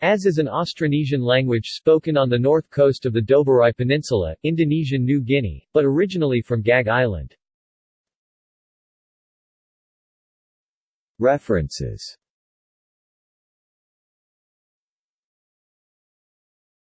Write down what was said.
As is an Austronesian language spoken on the north coast of the Doberai Peninsula, Indonesian New Guinea, but originally from Gag Island. References